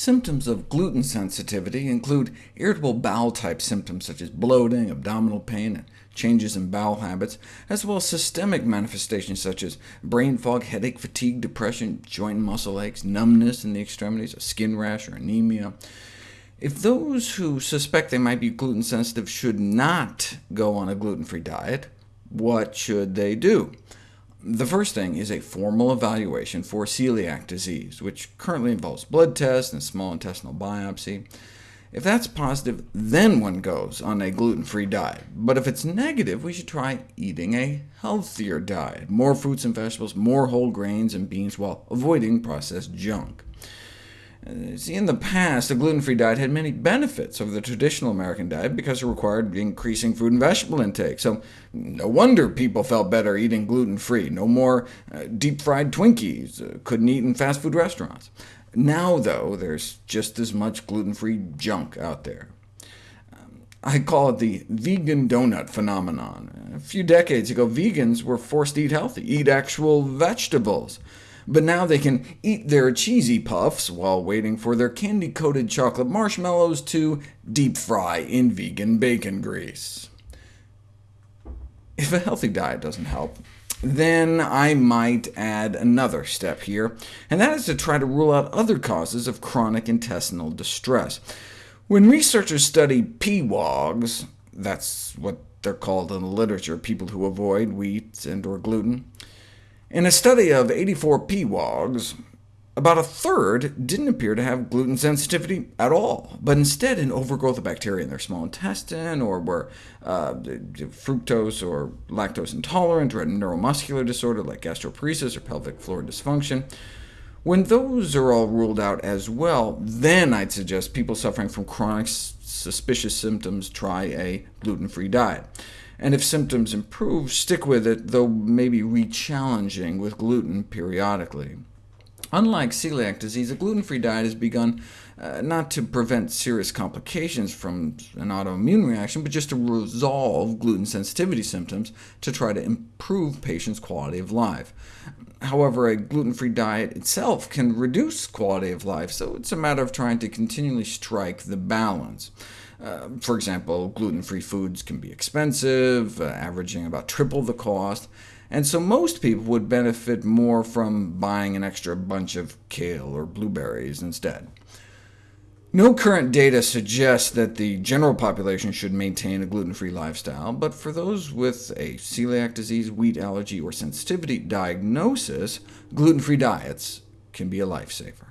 Symptoms of gluten sensitivity include irritable bowel-type symptoms such as bloating, abdominal pain, and changes in bowel habits, as well as systemic manifestations such as brain fog, headache, fatigue, depression, joint and muscle aches, numbness in the extremities, a skin rash, or anemia. If those who suspect they might be gluten sensitive should not go on a gluten-free diet, what should they do? The first thing is a formal evaluation for celiac disease, which currently involves blood tests and small intestinal biopsy. If that's positive, then one goes on a gluten-free diet. But if it's negative, we should try eating a healthier diet, more fruits and vegetables, more whole grains and beans, while avoiding processed junk. Uh, see, in the past, a gluten-free diet had many benefits over the traditional American diet because it required increasing fruit and vegetable intake, so no wonder people felt better eating gluten-free. No more uh, deep-fried Twinkies, uh, couldn't eat in fast food restaurants. Now, though, there's just as much gluten-free junk out there. Um, I call it the vegan donut phenomenon. A few decades ago, vegans were forced to eat healthy, eat actual vegetables but now they can eat their cheesy puffs while waiting for their candy-coated chocolate marshmallows to deep fry in vegan bacon grease. If a healthy diet doesn't help, then I might add another step here, and that is to try to rule out other causes of chronic intestinal distress. When researchers study PWOGs, that's what they're called in the literature, people who avoid wheat and or gluten, in a study of 84 PWOGs, about a third didn't appear to have gluten sensitivity at all, but instead an overgrowth of bacteria in their small intestine, or were uh, fructose or lactose intolerant, or had a neuromuscular disorder like gastroparesis or pelvic floor dysfunction. When those are all ruled out as well, then I'd suggest people suffering from chronic suspicious symptoms try a gluten-free diet and if symptoms improve, stick with it, though maybe re-challenging with gluten periodically. Unlike celiac disease, a gluten-free diet has begun uh, not to prevent serious complications from an autoimmune reaction, but just to resolve gluten sensitivity symptoms to try to improve patients' quality of life. However, a gluten-free diet itself can reduce quality of life, so it's a matter of trying to continually strike the balance. Uh, for example, gluten-free foods can be expensive, uh, averaging about triple the cost, and so most people would benefit more from buying an extra bunch of kale or blueberries instead. No current data suggests that the general population should maintain a gluten-free lifestyle, but for those with a celiac disease, wheat allergy, or sensitivity diagnosis, gluten-free diets can be a lifesaver.